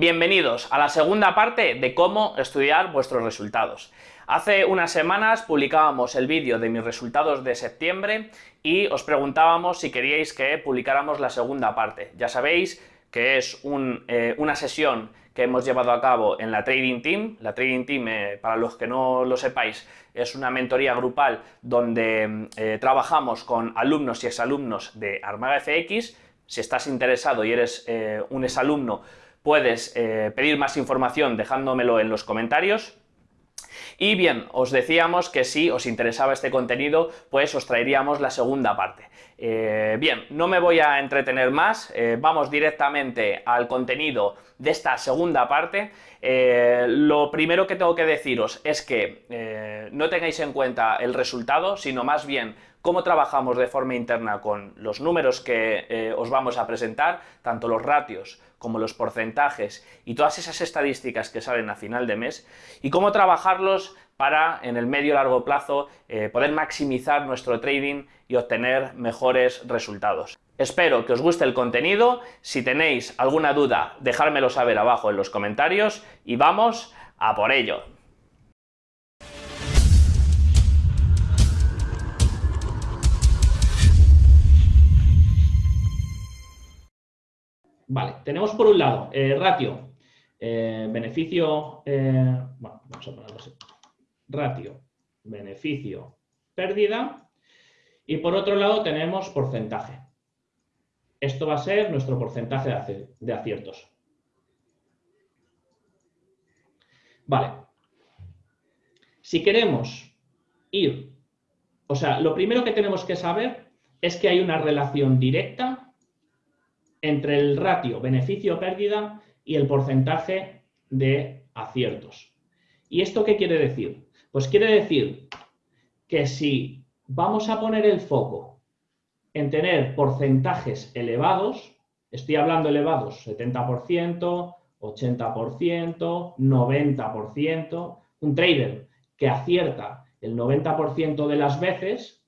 Bienvenidos a la segunda parte de cómo estudiar vuestros resultados. Hace unas semanas publicábamos el vídeo de mis resultados de septiembre y os preguntábamos si queríais que publicáramos la segunda parte. Ya sabéis que es eh, una sesión que hemos llevado a cabo en la Trading Team. La Trading Team, eh, para los que no lo sepáis, es una mentoría grupal donde eh, trabajamos con alumnos y exalumnos de Armaga FX. Si estás interesado y eres un exalumno, puedes pedir más información dejándomelo en los comentarios. Y bien, os decíamos que si os interesaba este contenido, pues os traeríamos la segunda parte. Eh, bien, no me voy a entretener más, eh, vamos directamente al contenido de esta segunda parte. Eh, lo primero que tengo que deciros es que no tengáis en cuenta el resultado, sino más bien cómo trabajamos de forma interna con los números que os vamos a presentar, tanto los ratios como los porcentajes y todas esas estadísticas que salen a final de mes, y cómo trabajarlos para, en el medio largo plazo, eh, poder maximizar nuestro trading y obtener mejores resultados. Espero que os guste el contenido, si tenéis alguna duda, dejármelo saber abajo en los comentarios y vamos a por ello. Vale, tenemos por un lado eh, ratio, eh, beneficio, bueno, vamos a ponerlo así, ratio, beneficio, pérdida, y por otro lado tenemos porcentaje. Esto va a ser nuestro porcentaje de aciertos. Vale. Si queremos ir, o sea, lo primero que tenemos que saber es que hay una relación directa entre el ratio beneficio-pérdida y el porcentaje de aciertos. ¿Y esto qué quiere decir? Pues quiere decir que si vamos a poner el foco en tener porcentajes elevados, estoy hablando elevados, 70%, 80%, 90%, un trader que acierta el 90% de las veces,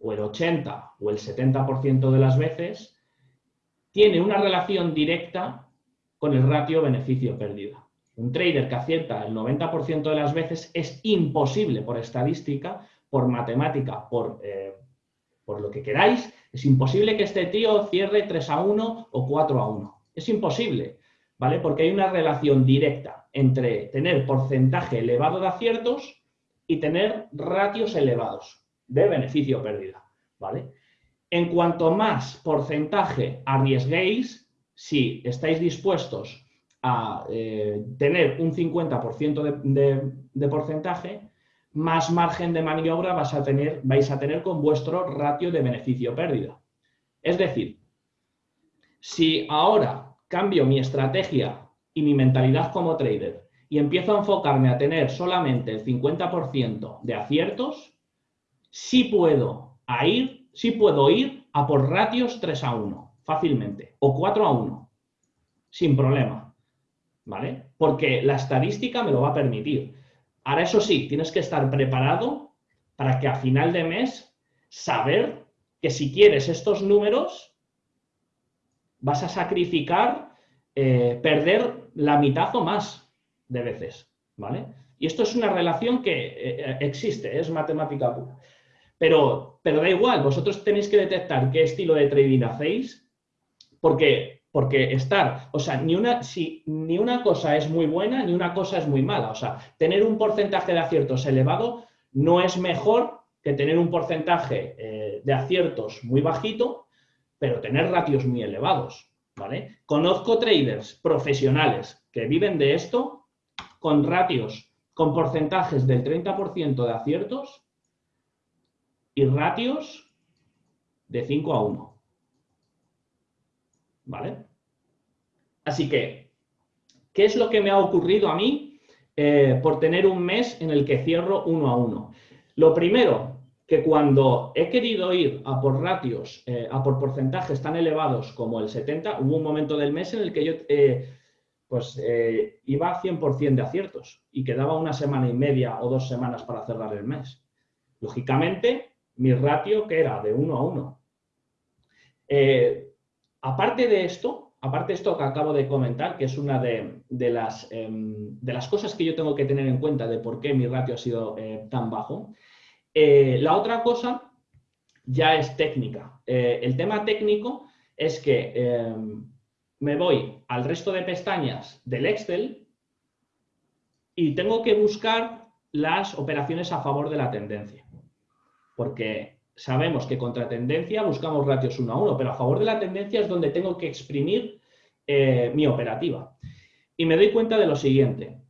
o el 80 o el 70% de las veces, tiene una relación directa con el ratio beneficio-pérdida. Un trader que acierta el 90% de las veces es imposible por estadística, por matemática, por, eh, por lo que queráis, es imposible que este tío cierre 3 a 1 o 4 a 1. Es imposible, ¿vale? Porque hay una relación directa entre tener porcentaje elevado de aciertos y tener ratios elevados de beneficio pérdida, ¿vale? En cuanto más porcentaje arriesguéis, si estáis dispuestos a eh, tener un 50% de, porcentaje, más margen de maniobra vas a tener, vais a tener con vuestro ratio de beneficio-pérdida. Es decir, si ahora cambio mi estrategia y mi mentalidad como trader y empiezo a enfocarme a tener solamente el 50% de aciertos, sí puedo, ir, sí puedo ir a por ratios 3 a 1, fácilmente, o 4 a 1, sin problema, ¿vale? Porque la estadística me lo va a permitir. Ahora, eso sí, tienes que estar preparado para que a final de mes saber que si quieres estos números, vas a sacrificar eh, perder la mitad o más de veces, ¿vale? Y esto es una relación que eh, eh, existe, es matemática pura. Pero, pero da igual, vosotros tenéis que detectar qué estilo de trading hacéis, porque, porque estar, o sea, ni una, si, ni una cosa es muy buena, ni una cosa es muy mala. O sea, tener un porcentaje de aciertos elevado no es mejor que tener un porcentaje eh, de aciertos muy bajito, pero tener ratios muy elevados. ¿vale? Conozco traders profesionales que viven de esto con ratios, con porcentajes del 30% de aciertos y ratios de 5 a 1. ¿Vale? Así que, ¿qué es lo que me ha ocurrido a mí eh, por tener un mes en el que cierro 1 a 1? Lo primero, que cuando he querido ir a por ratios, eh, a por porcentajes tan elevados como el 70, hubo un momento del mes en el que yo eh, pues, iba a 100% de aciertos y quedaba una semana y media o dos semanas para cerrar el mes. Lógicamente, mi ratio que era de 1 a 1. Aparte de esto, aparte de esto que acabo de comentar, que es una de, las, em, de las, cosas que yo tengo que tener en cuenta de por qué mi ratio ha sido eh, tan bajo, eh, la otra cosa ya es técnica. Eh, el tema técnico es que em, me voy al resto de pestañas del Excel y tengo que buscar las operaciones a favor de la tendencia. Porque sabemos que contra tendencia buscamos ratios 1 a 1, pero a favor de la tendencia es donde tengo que exprimir eh, mi operativa. Y me doy cuenta de lo siguiente.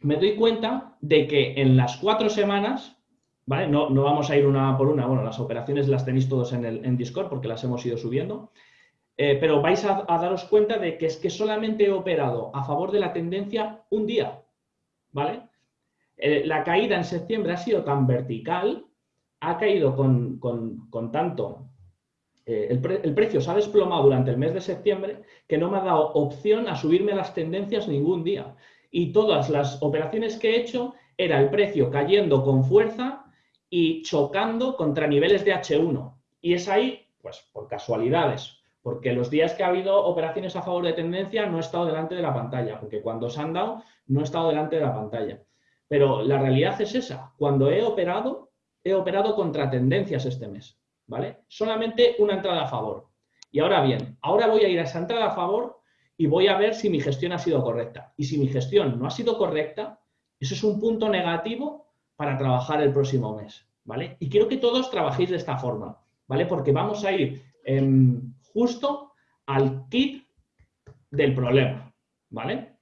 Me doy cuenta de que en las cuatro semanas, ¿vale? No, vamos a ir una por una, bueno, las operaciones las tenéis todos en, el, Discord porque las hemos ido subiendo, eh, pero vais a, daros cuenta de que es que solamente he operado a favor de la tendencia un día, ¿vale? Eh, la caída en septiembre ha sido tan vertical, ha caído con, tanto, eh, el, precio se ha desplomado durante el mes de septiembre que no me ha dado opción a subirme las tendencias ningún día. Y todas las operaciones que he hecho era el precio cayendo con fuerza y chocando contra niveles de H1. Y es ahí, pues por casualidades, porque los días que ha habido operaciones a favor de tendencia no he estado delante de la pantalla, porque cuando se han dado no he estado delante de la pantalla. Pero la realidad es esa, cuando he operado, he operado contra tendencias este mes, ¿vale? Solamente una entrada a favor. Y ahora bien, ahora voy a ir a esa entrada a favor y voy a ver si mi gestión ha sido correcta. Y si mi gestión no ha sido correcta, eso es un punto negativo para trabajar el próximo mes, ¿vale? Y quiero que todos trabajéis de esta forma, ¿vale? Porque vamos a ir justo al kit del problema, ¿vale?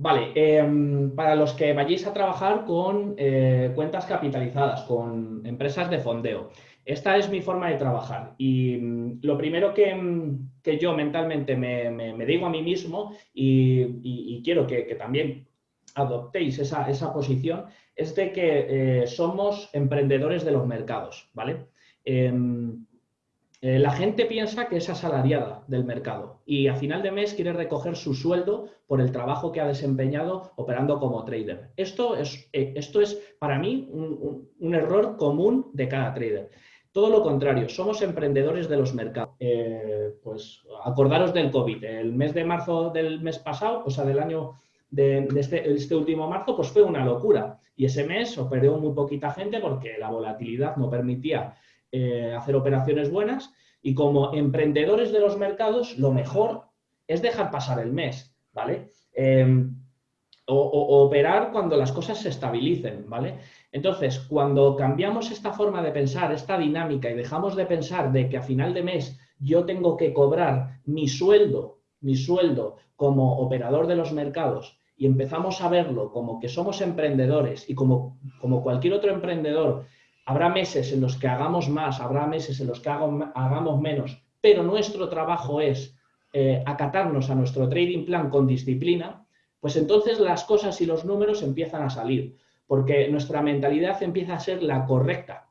Vale, em, para los que vayáis a trabajar con eh, cuentas capitalizadas, con empresas de fondeo, esta es mi forma de trabajar y mm, lo primero que, mm, yo mentalmente me, digo a mí mismo y, quiero que, también adoptéis esa, posición es de que eh, somos emprendedores de los mercados, ¿vale? Eh, la gente piensa que es asalariada del mercado y a final de mes quiere recoger su sueldo por el trabajo que ha desempeñado operando como trader. Esto es, eh, esto es para mí un, error común de cada trader. Todo lo contrario, somos emprendedores de los mercados. pues acordaros del COVID. El mes de marzo del mes pasado, o sea, del año de, este, este, último marzo, pues fue una locura. Y ese mes operó muy poquita gente porque la volatilidad no permitía eh, hacer operaciones buenas. Y como emprendedores de los mercados, lo mejor es dejar pasar el mes, ¿vale? Em, o, operar cuando las cosas se estabilicen, ¿vale? Entonces, cuando cambiamos esta forma de pensar, esta dinámica, y dejamos de pensar de que a final de mes yo tengo que cobrar mi sueldo, mi sueldo como operador de los mercados y empezamos a verlo como que somos emprendedores y como, como cualquier otro emprendedor, habrá meses en los que hagamos más, habrá meses en los que hagamos menos, pero nuestro trabajo es eh, acatarnos a nuestro trading plan con disciplina, pues entonces las cosas y los números empiezan a salir, porque nuestra mentalidad empieza a ser la correcta.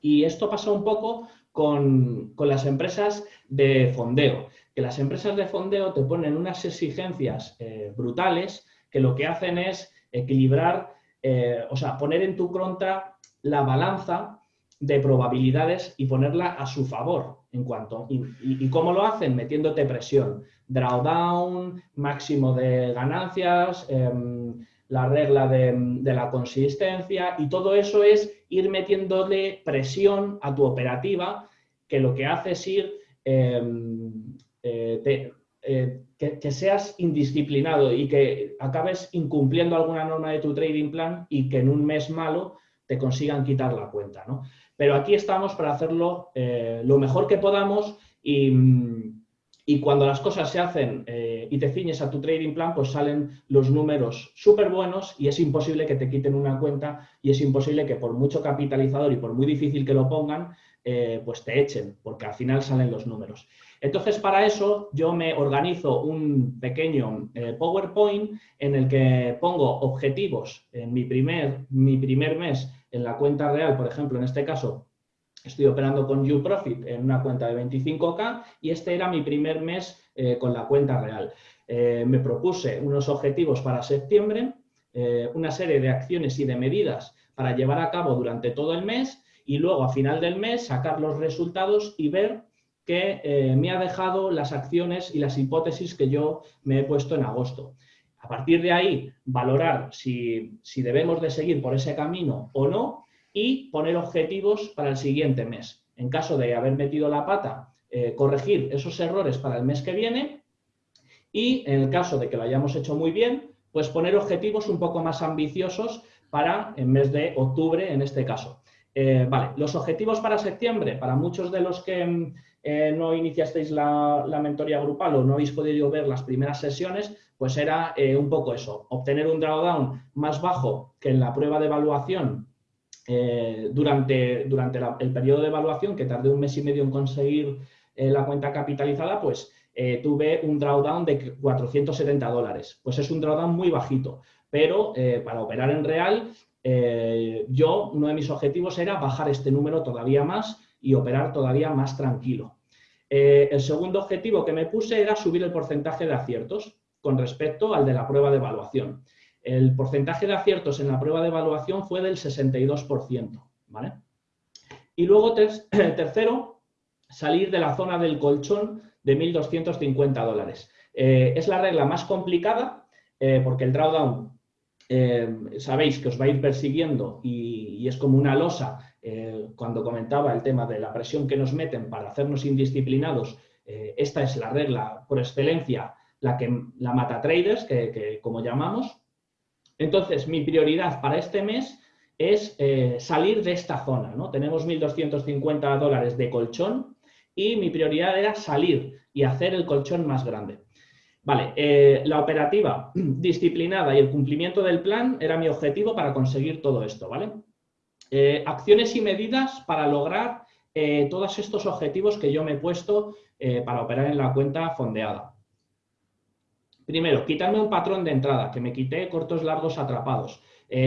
Y esto pasa un poco con, las empresas de fondeo, que las empresas de fondeo te ponen unas exigencias eh, brutales que lo que hacen es equilibrar, eh, o sea, poner en tu contra la balanza de probabilidades y ponerla a su favor en cuanto y, cómo lo hacen metiéndote presión. Drawdown máximo de ganancias em, la regla de, la consistencia y todo eso es ir metiéndole presión a tu operativa que lo que hace es ir em, eh, eh, que, seas indisciplinado y que acabes incumpliendo alguna norma de tu trading plan y que en un mes malo te consigan quitar la cuenta. ¿no? Pero aquí estamos para hacerlo eh, lo mejor que podamos y, cuando las cosas se hacen eh, y te ciñes a tu trading plan, pues salen los números súper buenos y es imposible que te quiten una cuenta y es imposible que por mucho capitalizador y por muy difícil que lo pongan, pues te echen, porque al final salen los números. Entonces, para eso yo me organizo un pequeño eh, PowerPoint en el que pongo objetivos en mi primer, mi primer mes en la cuenta real, por ejemplo, en este caso, estoy operando con UProfit en una cuenta de 25K y este era mi primer mes eh, con la cuenta real. Eh, me propuse unos objetivos para septiembre, una serie de acciones y de medidas para llevar a cabo durante todo el mes y luego a final del mes sacar los resultados y ver que eh, me ha dejado las acciones y las hipótesis que yo me he puesto en agosto. A partir de ahí, valorar si, debemos de seguir por ese camino o no y poner objetivos para el siguiente mes. En caso de haber metido la pata, eh, corregir esos errores para el mes que viene y en el caso de que lo hayamos hecho muy bien, pues poner objetivos un poco más ambiciosos para el mes de octubre en este caso. Eh, vale, los objetivos para septiembre, para muchos de los que mm, eh, no iniciasteis la, mentoría grupal o no habéis podido ver las primeras sesiones, pues era eh, un poco eso, obtener un drawdown más bajo que en la prueba de evaluación durante, durante el periodo de evaluación, que tardé un mes y medio en conseguir la cuenta capitalizada, pues tuve un drawdown de 470 dólares. Pues es un drawdown muy bajito, pero para operar en real eh, yo, uno de mis objetivos era bajar este número todavía más y operar todavía más tranquilo. Eh, el segundo objetivo que me puse era subir el porcentaje de aciertos con respecto al de la prueba de evaluación. El porcentaje de aciertos en la prueba de evaluación fue del 62%. ¿vale? Y luego, tercero, salir de la zona del colchón de 1.250 dólares. Eh, es la regla más complicada porque el drawdown eh, sabéis que os va a ir persiguiendo y, es como una losa, eh, cuando comentaba el tema de la presión que nos meten para hacernos indisciplinados, eh, esta es la regla por excelencia, la que la mata traders, que, como llamamos. Entonces, mi prioridad para este mes es salir de esta zona. ¿no? Tenemos 1.250 dólares de colchón y mi prioridad era salir y hacer el colchón más grande. Vale, eh, la operativa disciplinada y el cumplimiento del plan era mi objetivo para conseguir todo esto, ¿vale? Eh, acciones y medidas para lograr eh, todos estos objetivos que yo me he puesto para operar en la cuenta fondeada. Primero, quitarme un patrón de entrada, que me quité cortos largos atrapados,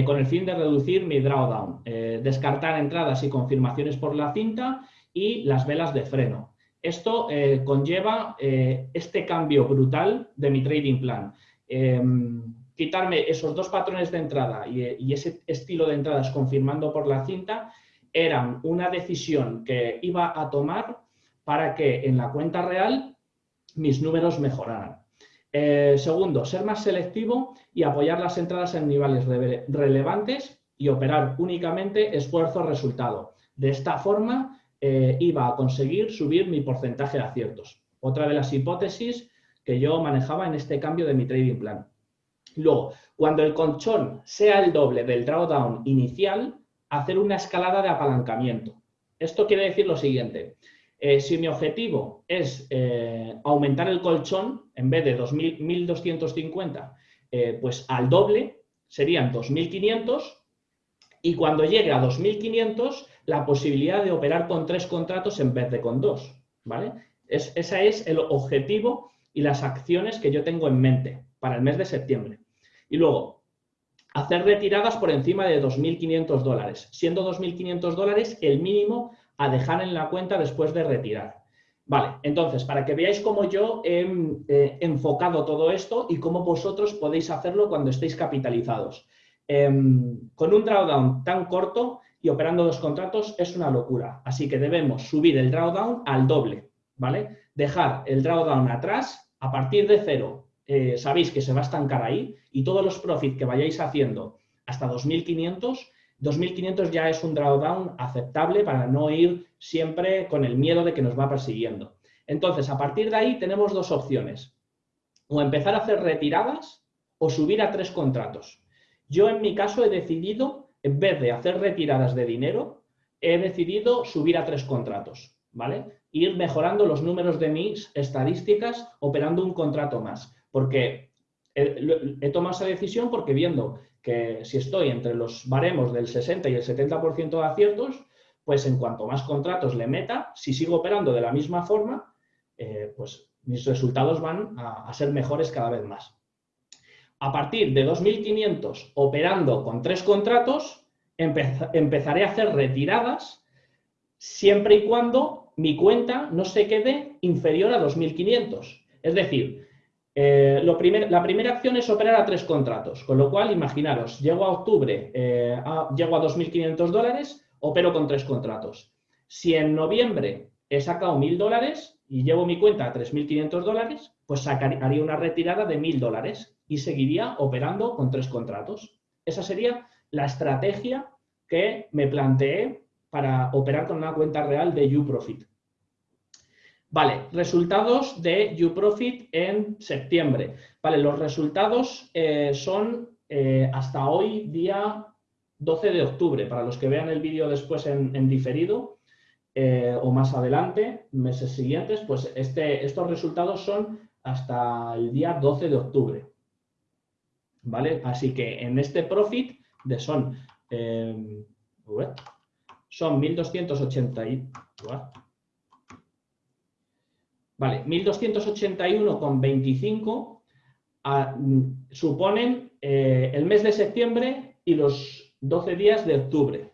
con el fin de reducir mi drawdown, descartar entradas y confirmaciones por la cinta y las velas de freno. Esto eh, conlleva eh, este cambio brutal de mi trading plan. Em, quitarme esos dos patrones de entrada y, ese estilo de entradas confirmando por la cinta eran una decisión que iba a tomar para que en la cuenta real mis números mejoraran. Eh, segundo, ser más selectivo y apoyar las entradas en niveles relevantes y operar únicamente esfuerzo-resultado. De esta forma, eh, iba a conseguir subir mi porcentaje de aciertos. Otra de las hipótesis que yo manejaba en este cambio de mi trading plan. Luego, cuando el colchón sea el doble del drawdown inicial, hacer una escalada de apalancamiento. Esto quiere decir lo siguiente. Eh, si mi objetivo es eh, aumentar el colchón, en vez de 1.250, pues al doble, serían 2.500, y cuando llegue a 2.500, la posibilidad de operar con tres contratos en vez de con dos, ¿vale? Es, ese es el objetivo y las acciones que yo tengo en mente para el mes de septiembre. Y luego, hacer retiradas por encima de 2.500 dólares, siendo 2.500 dólares el mínimo a dejar en la cuenta después de retirar. Vale, entonces, para que veáis cómo yo he enfocado todo esto y cómo vosotros podéis hacerlo cuando estéis capitalizados. Em, con un drawdown tan corto, y operando dos contratos es una locura. Así que debemos subir el drawdown al doble, ¿vale? Dejar el drawdown atrás, a partir de cero, eh, sabéis que se va a estancar ahí y todos los profits que vayáis haciendo hasta 2.500, 2.500 ya es un drawdown aceptable para no ir siempre con el miedo de que nos va persiguiendo. Entonces, a partir de ahí tenemos dos opciones. O empezar a hacer retiradas o subir a tres contratos. Yo en mi caso he decidido en vez de hacer retiradas de dinero, he decidido subir a tres contratos, ¿vale? Ir mejorando los números de mis estadísticas operando un contrato más, porque he, tomado esa decisión porque viendo que si estoy entre los baremos del 60 y el 70% de aciertos, pues en cuanto más contratos le meta, si sigo operando de la misma forma, eh, pues mis resultados van a ser mejores cada vez más a partir de 2.500 operando con tres contratos, empezaré a hacer retiradas siempre y cuando mi cuenta no se quede inferior a 2.500. Es decir, eh, la primera acción es operar a tres contratos, con lo cual, imaginaros, llego a octubre, eh, llego a 2.500 dólares, opero con tres contratos. Si en noviembre he sacado 1.000 dólares y llevo mi cuenta a 3.500 dólares, pues haría una retirada de 1.000 dólares y seguiría operando con tres contratos. Esa sería la estrategia que me planteé para operar con una cuenta real de UProfit. Vale, resultados de UProfit en septiembre. Vale, los resultados eh, son eh, hasta hoy, día 12 de octubre. Para los que vean el vídeo después en, diferido eh, o más adelante, meses siguientes, pues este, estos resultados son hasta el día 12 de octubre. ¿Vale? Así que en este profit de son son 1280 Vale, 1281,25 ah, suponen eh, el mes de septiembre y los 12 días de octubre.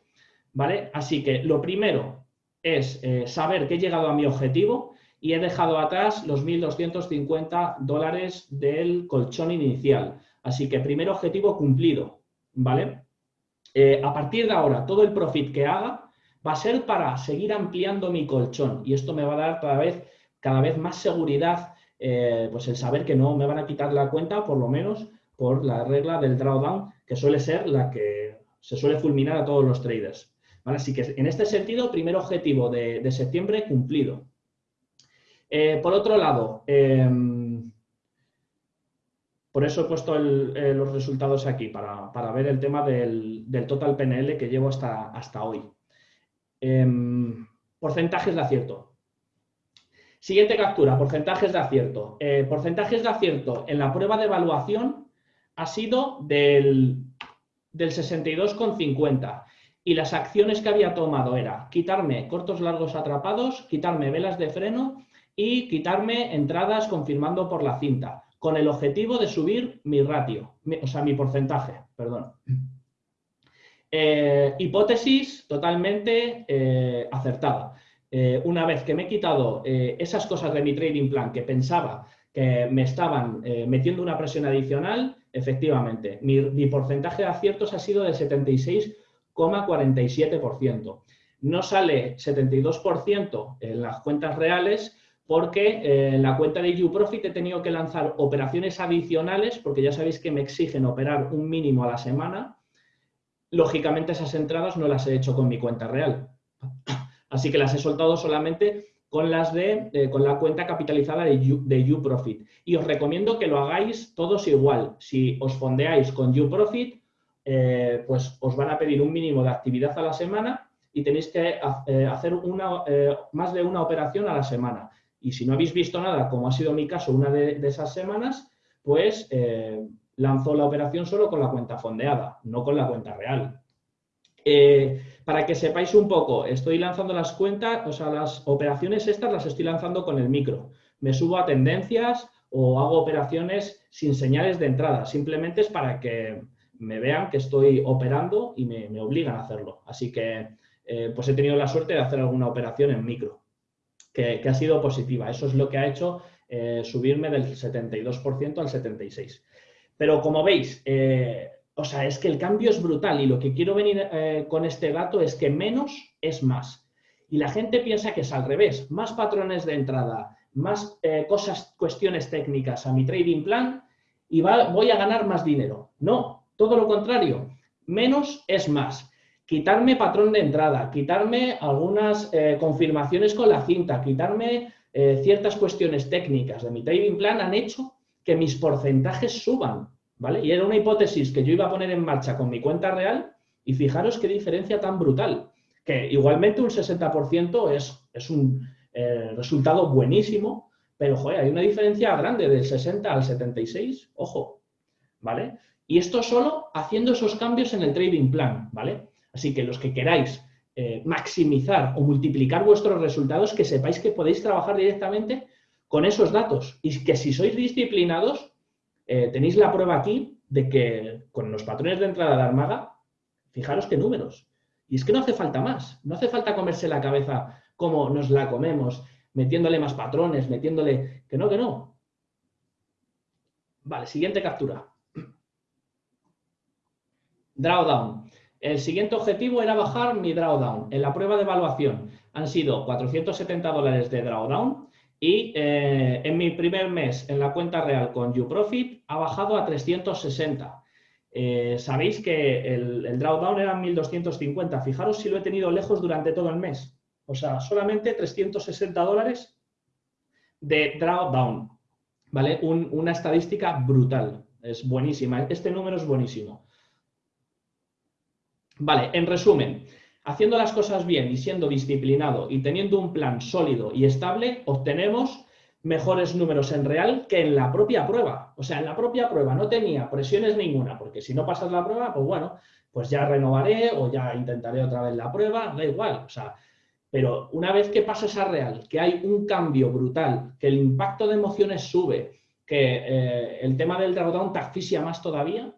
¿Vale? Así que lo primero es eh, saber que he llegado a mi objetivo y he dejado atrás los 1.250 dólares del colchón inicial. Así que primer objetivo cumplido, ¿vale? Eh, a partir de ahora, todo el profit que haga va a ser para seguir ampliando mi colchón y esto me va a dar cada vez, cada vez más seguridad, eh, pues el saber que no me van a quitar la cuenta, por lo menos por la regla del drawdown, que suele ser la que se suele fulminar a todos los traders. Así que en este sentido, primer objetivo de, septiembre cumplido. Eh, por otro lado, em, por eso he puesto eh, los resultados aquí, para, ver el tema del, total PNL que llevo hasta, hasta hoy. Em, porcentajes de acierto. Siguiente captura, porcentajes de acierto. Eh, porcentajes de acierto en la prueba de evaluación ha sido del, del 62,50 y las acciones que había tomado era quitarme cortos largos atrapados, quitarme velas de freno y quitarme entradas confirmando por la cinta con el objetivo de subir mi ratio, o sea, mi porcentaje, perdón. Eh, hipótesis totalmente eh, acertada. Eh, una vez que me he quitado esas cosas de mi trading plan que pensaba que me estaban metiendo una presión adicional, efectivamente, mi, mi porcentaje de aciertos ha sido del 76,47%. No sale 72% en las cuentas reales porque eh, en la cuenta de UProfit he tenido que lanzar operaciones adicionales, porque ya sabéis que me exigen operar un mínimo a la semana. Lógicamente esas entradas no las he hecho con mi cuenta real. Así que las he soltado solamente con las de eh, con la cuenta capitalizada de, UProfit. Y os recomiendo que lo hagáis todos igual. Si os fondeáis con UProfit, eh, pues os van a pedir un mínimo de actividad a la semana y tenéis que hacer una, más de una operación a la semana. Y si no habéis visto nada, como ha sido mi caso una de, esas semanas, pues eh, lanzó la operación solo con la cuenta fondeada, no con la cuenta real. Eh, para que sepáis un poco, estoy lanzando las cuentas, o sea, las operaciones estas las estoy lanzando con el micro. Me subo a tendencias o hago operaciones sin señales de entrada. Simplemente es para que me vean que estoy operando y me, obligan a hacerlo. Así que, eh, pues he tenido la suerte de hacer alguna operación en micro que, ha sido positiva. Eso es lo que ha hecho eh, subirme del 72% al 76%. Pero como veis, eh, o sea, es que el cambio es brutal y lo que quiero venir eh, con este dato es que menos es más. Y la gente piensa que es al revés, más patrones de entrada, más cosas, cuestiones técnicas a mi trading plan y voy a ganar más dinero. No, todo lo contrario, menos es más quitarme patrón de entrada, quitarme algunas eh, confirmaciones con la cinta, quitarme eh, ciertas cuestiones técnicas de mi trading plan han hecho que mis porcentajes suban, ¿vale? Y era una hipótesis que yo iba a poner en marcha con mi cuenta real y fijaros qué diferencia tan brutal, que igualmente un 60% es, es un eh, resultado buenísimo, pero joder, hay una diferencia grande del 60 al 76, ojo, ¿vale? Y esto solo haciendo esos cambios en el trading plan, ¿vale? Así que los que queráis eh, maximizar o multiplicar vuestros resultados, que sepáis que podéis trabajar directamente con esos datos y que si sois disciplinados, eh, tenéis la prueba aquí de que con los patrones de entrada de Armaga, fijaros qué números. Y es que no hace falta más, no hace falta comerse la cabeza como nos la comemos, metiéndole más patrones, metiéndole... Que no, que no. Vale, siguiente captura. Drawdown. El siguiente objetivo era bajar mi drawdown. En la prueba de evaluación han sido 470 dólares de drawdown y eh, en mi primer mes en la cuenta real con YouProfit ha bajado a 360. Eh, sabéis que el, drawdown era 1250. Fijaros si lo he tenido lejos durante todo el mes. O sea, solamente 360 dólares de drawdown. ¿Vale? una estadística brutal. Es buenísima. Este número es buenísimo. Vale, en resumen, haciendo las cosas bien y siendo disciplinado y teniendo un plan sólido y estable, obtenemos mejores números en real que en la propia prueba. O sea, en la propia prueba no tenía presiones ninguna, porque si no pasas la prueba, pues bueno, pues ya renovaré o ya intentaré otra vez la prueba, da igual. O sea, pero una vez que pasas a real, que hay un cambio brutal, que el impacto de emociones sube, que eh, el tema del drawdown te asfixia más todavía,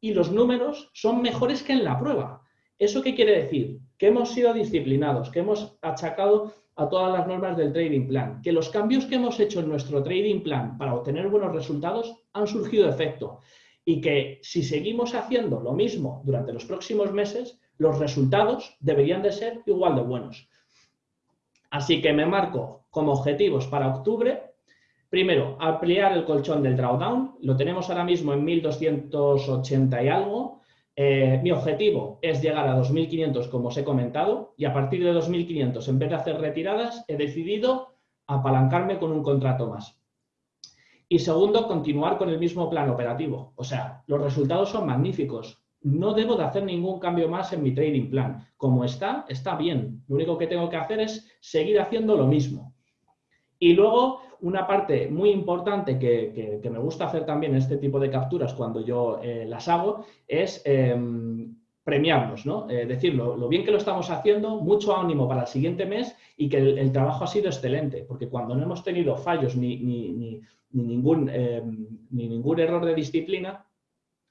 y los números son mejores que en la prueba. ¿Eso qué quiere decir? Que hemos sido disciplinados, que hemos achacado a todas las normas del trading plan, que los cambios que hemos hecho en nuestro trading plan para obtener buenos resultados han surgido efecto y que si seguimos haciendo lo mismo durante los próximos meses, los resultados deberían de ser igual de buenos. Así que me marco como objetivos para octubre, primero, ampliar el colchón del drawdown, lo tenemos ahora mismo en 1280 y algo, eh, mi objetivo es llegar a 2.500, como os he comentado, y a partir de 2.500, en vez de hacer retiradas, he decidido apalancarme con un contrato más. Y segundo, continuar con el mismo plan operativo. O sea, los resultados son magníficos. No debo de hacer ningún cambio más en mi trading plan. Como está, está bien. Lo único que tengo que hacer es seguir haciendo lo mismo. Y luego, una parte muy importante que, me gusta hacer también en este tipo de capturas cuando yo eh, las hago es em, premiarnos, ¿no? Eh, decir lo, bien que lo estamos haciendo, mucho ánimo para el siguiente mes y que el, trabajo ha sido excelente, porque cuando no hemos tenido fallos ni, ni, ningún, em, ni ningún error de disciplina,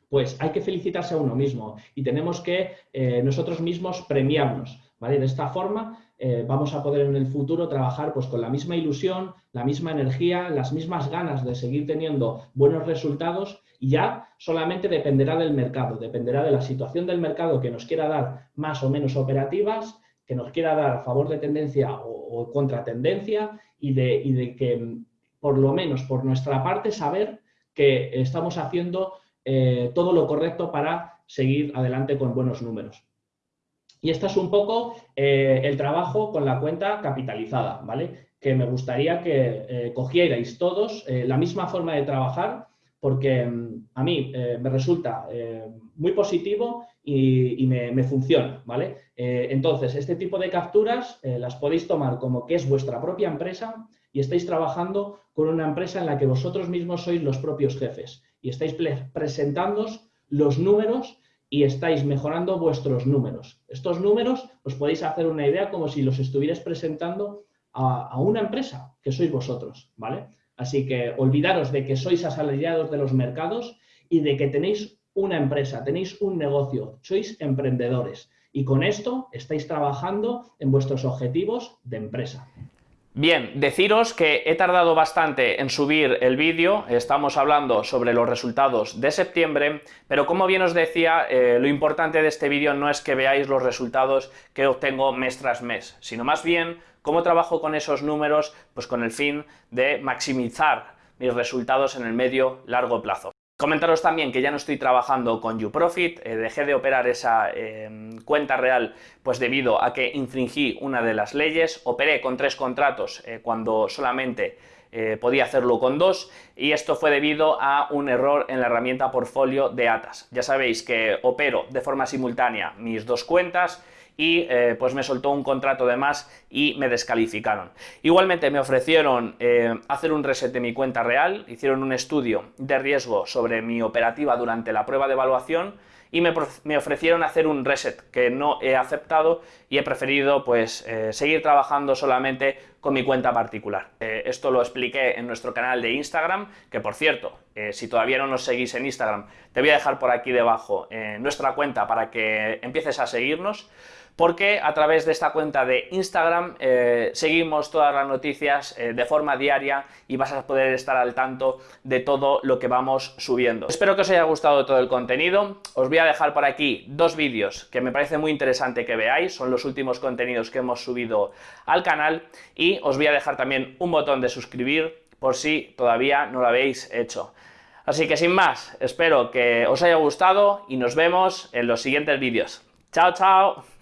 pues hay que felicitarse a uno mismo y tenemos que eh, nosotros mismos premiarnos. ¿vale? De esta forma eh, vamos a poder en el futuro trabajar pues, con la misma ilusión, la misma energía, las mismas ganas de seguir teniendo buenos resultados y ya solamente dependerá del mercado, dependerá de la situación del mercado que nos quiera dar más o menos operativas, que nos quiera dar a favor de tendencia o, contra tendencia y de, y de que por lo menos por nuestra parte saber que estamos haciendo eh, todo lo correcto para seguir adelante con buenos números. Y este es un poco eh, el trabajo con la cuenta capitalizada, ¿vale? Que me gustaría que eh, cogierais todos eh, la misma forma de trabajar porque mm, a mí me resulta muy positivo y, me, funciona, ¿vale? entonces, este tipo de capturas las podéis tomar como que es vuestra propia empresa y estáis trabajando con una empresa en la que vosotros mismos sois los propios jefes y estáis presentándoos los números y estáis mejorando vuestros números. Estos números os podéis hacer una idea como si los estuvierais presentando a, una empresa, que sois vosotros, ¿vale? Así que olvidaros de que sois asalariados de los mercados y de que tenéis una empresa, tenéis un negocio, sois emprendedores. Y con esto estáis trabajando en vuestros objetivos de empresa. Bien, deciros que he tardado bastante en subir el vídeo, estamos hablando sobre los resultados de septiembre, pero como bien os decía, eh, lo importante de este vídeo no es que veáis los resultados que obtengo mes tras mes, sino más bien cómo trabajo con esos números, pues con el fin de maximizar mis resultados en el medio largo plazo. Comentaros también que ya no estoy trabajando con YouProfit, eh, dejé de operar esa em, cuenta real pues debido a que infringí una de las leyes, operé con tres contratos eh, cuando solamente eh, podía hacerlo con dos y esto fue debido a un error en la herramienta portfolio de Atas. Ya sabéis que opero de forma simultánea mis dos cuentas y eh, pues me soltó un contrato de más y me descalificaron. Igualmente me ofrecieron eh, hacer un reset de mi cuenta real, hicieron un estudio de riesgo sobre mi operativa durante la prueba de evaluación y me, ofrecieron hacer un reset que no he aceptado y he preferido pues eh, seguir trabajando solamente con mi cuenta particular. esto lo expliqué en nuestro canal de Instagram, que por cierto, si todavía no nos seguís en Instagram, te voy a dejar por aquí debajo nuestra cuenta para que empieces a seguirnos. Porque a través de esta cuenta de Instagram eh, seguimos todas las noticias eh, de forma diaria y vas a poder estar al tanto de todo lo que vamos subiendo. Espero que os haya gustado todo el contenido, os voy a dejar por aquí dos vídeos que me parece muy interesante que veáis, son los últimos contenidos que hemos subido al canal y os voy a dejar también un botón de suscribir por si todavía no lo habéis hecho. Así que sin más, espero que os haya gustado y nos vemos en los siguientes vídeos. ¡Chao, chao!